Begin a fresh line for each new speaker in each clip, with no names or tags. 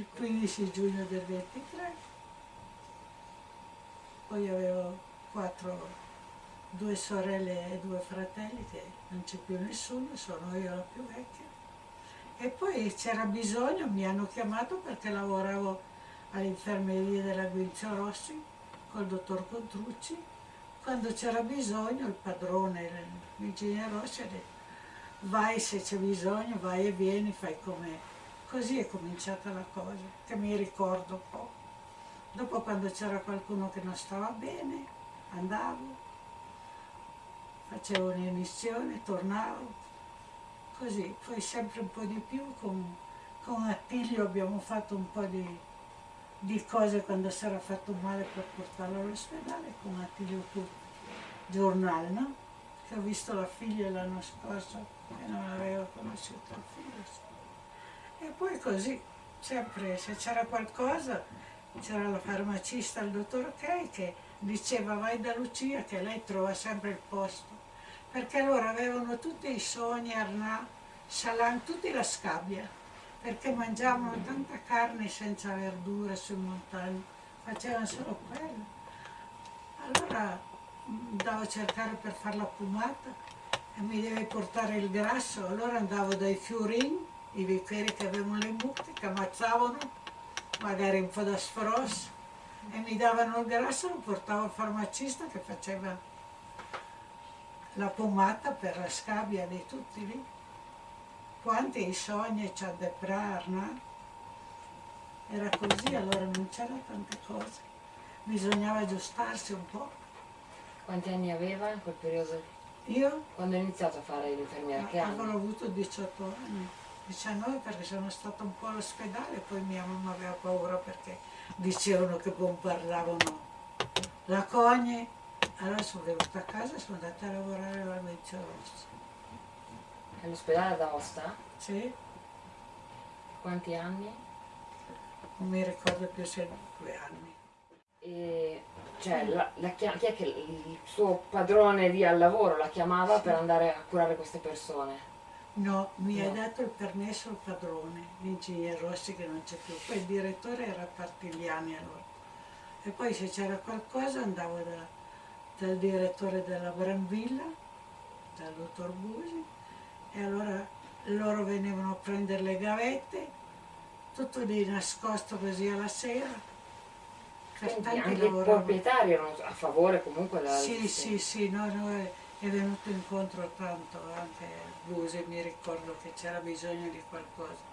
il 15 giugno del 23, poi avevo quattro, due sorelle e due fratelli che non c'è più nessuno, sono io la più vecchia. E poi c'era bisogno, mi hanno chiamato perché lavoravo all'infermeria della Guinzio Rossi col dottor Contrucci. Quando c'era bisogno il padrone, l'ingegnere Rossi ha detto vai se c'è bisogno, vai e vieni, fai come... Così è cominciata la cosa, che mi ricordo un po'. Dopo quando c'era qualcuno che non stava bene, andavo, facevo un'emissione, tornavo, così. Poi sempre un po' di più, con, con Attilio abbiamo fatto un po' di, di cose quando si era fatto male per portarlo all'ospedale, con Attilio tu, giornale, no? Che ho visto la figlia l'anno scorso e non avevo conosciuto il figlio. E poi così, sempre se c'era qualcosa, c'era la farmacista, il dottor Kay, che diceva vai da Lucia che lei trova sempre il posto. Perché loro avevano tutti i sogni, Arnà, Salan, tutti la scabbia, perché mangiavano tanta carne senza verdura sui montagni, facevano solo quello. Allora andavo a cercare per fare la pomata e mi deve portare il grasso, allora andavo dai fiorini i vicari che avevano le mucche, che ammazzavano, magari un po' da sfros, e mi davano il grasso, lo portavo al farmacista che faceva la pomata per la scabbia di tutti lì. Quanti i sogni c'ha da Prarna? Era così, allora non c'era tante cose. Bisognava aggiustarsi un po'.
Quanti anni aveva in quel periodo?
Io?
Quando ha iniziato a fare l'infermiera? Che anni?
Avuto 18 anni. 19 perché sono stata un po' all'ospedale poi mia mamma aveva paura perché dicevano che bombardavano la cogne. Allora sono venuta a casa e sono andata a lavorare alla Venezia Rossa.
All'ospedale d'Aosta?
Sì,
Quanti anni?
non mi ricordo più se due anni.
E, cioè, la, la chi è che il suo padrone lì al lavoro la chiamava per andare a curare queste persone?
No, mi
No.
ha dato il permesso il padrone, l'ingegnere Rossi che non c'è più. Poi il direttore era Partigliani allora. E poi se c'era qualcosa andavo da- dal direttore della Brambilla, dal dottor Busi, e allora loro venivano a prendere le gavette, tutto di nascosto così alla sera.
Quindi anche
lavoravano.
proprietari erano a favore comunque della
Sì, sì, sì, no, no, è, venuto incontro tanto anche Busi, mi ricordo che c'era bisogno di qualcosa.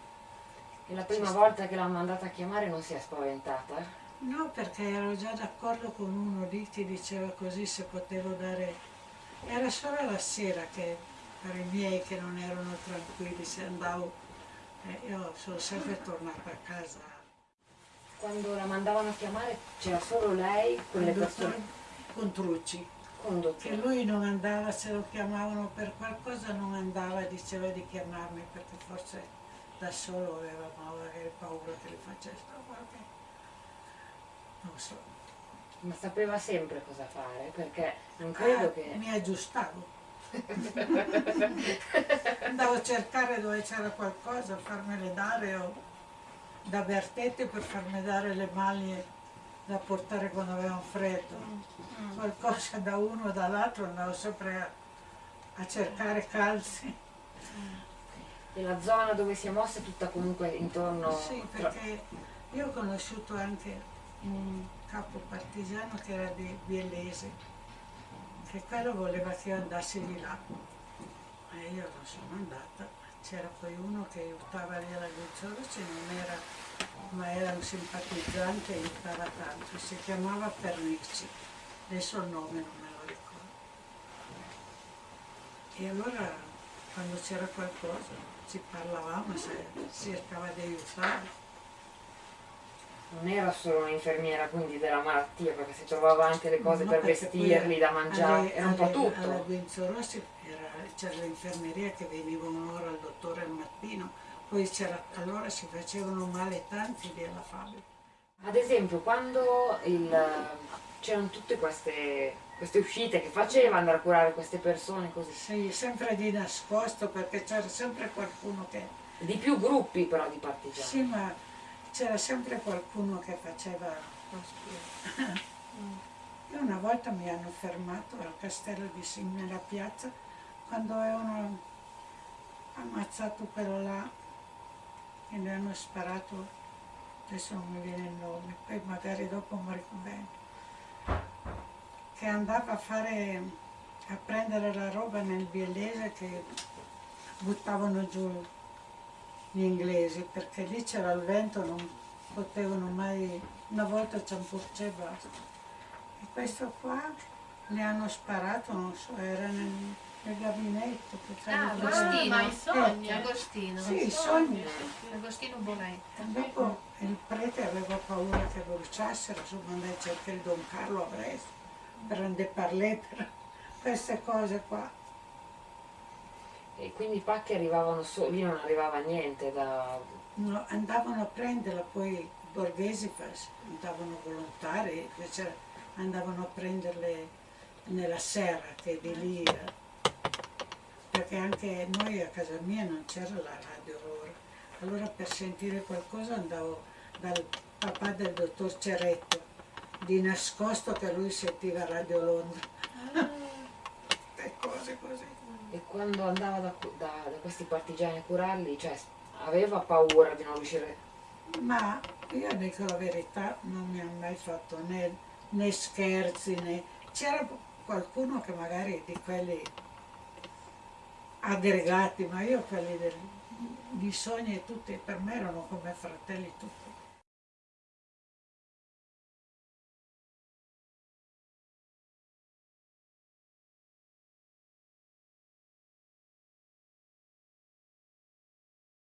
E la prima volta che l'ha mandata a chiamare non si è spaventata?
No, perché ero già d'accordo con uno lì che diceva così se potevo dare... Era solo la sera che per i miei che non erano tranquilli, se andavo... eh, io sono sempre tornata a casa.
Quando la mandavano a chiamare c'era solo lei con le
Il
persone
Contrucci, che lui non andava, se lo chiamavano per qualcosa non andava, diceva di chiamarmi perché forse da solo aveva paura che le facessero qualche... non so.
Ma sapeva sempre cosa fare perché non credo
Ah,
che...
Mi aggiustavo. Andavo a cercare dove c'era qualcosa, farmele dare o da Bertetti per farmi dare le maglie da portare quando avevamo freddo. Qualcosa da uno o dall'altro andavo sempre a, a cercare calzi.
E la zona dove si è mossa è tutta comunque intorno...
Sì, perché io ho conosciuto anche un capo partigiano che era di Biellese, che quello voleva che io andassi di là. E io non sono andata. C'era poi uno che aiutava lì alla Guzzorosi, non era, ma era un simpatizzante e aiutava tanto. Si chiamava Pernicci, adesso il nome non me lo ricordo. E allora quando c'era qualcosa ci parlavamo, se cercava di aiutare.
Non era solo un'infermiera quindi della malattia perché si trovava anche le cose
No,
per vestirli, da mangiare,
alle-
era un po' tutto.
Alla Guinzo Rossi era- c'era l'infermeria che venivano ora al dottore al mattino, poi allora si facevano male tanti lì alla fabbrica.
Ad esempio, quando c'erano tutte queste, queste uscite che faceva, andare a curare queste persone così.
Sì, sempre di nascosto perché c'era sempre qualcuno che...
Di più gruppi però di partigiani.
Sì, ma c'era sempre qualcuno che faceva... Io una volta mi hanno fermato al castello di Sim nella piazza quando avevano ammazzato quello là e ne hanno sparato, adesso non mi viene il nome, poi magari dopo mi ricordo che andava a fare, a prendere la roba nel biellese che buttavano giù gli inglesi, perché lì c'era il vento, non potevano mai, una volta c'è porce e basta. E questo qua ne hanno sparato, non so, era nel, nel gabinetto. che
Ah,
c'era-
Agostino,
ma i sogni.
Eh, Agostino.
Sì, i sogni.
Agostino Bonetta.
Dopo il prete aveva paura che bruciassero, insomma andai a cercare il Don Carlo a Brest per andare a parlare per queste cose qua.
E quindi i pacchi arrivavano solo, lì non arrivava niente da...
No, andavano a prenderla, poi i borghesi fa- andavano volontari, invece andavano a prenderle nella serra che di lì, eh, perché anche noi a casa mia non c'era la radio allora. Allora per sentire qualcosa andavo dal papà del dottor Ceretto, di nascosto che lui sentiva Radio Londra. e cose così.
E quando andava da, da- da questi partigiani a curarli, cioè aveva paura di non riuscire...
Ma io dico la verità, non mi ha mai fatto né, né scherzi né. C'era qualcuno che magari di quelli aggregati, ma io quelli del, di sogni tutti per me erano come fratelli tutti.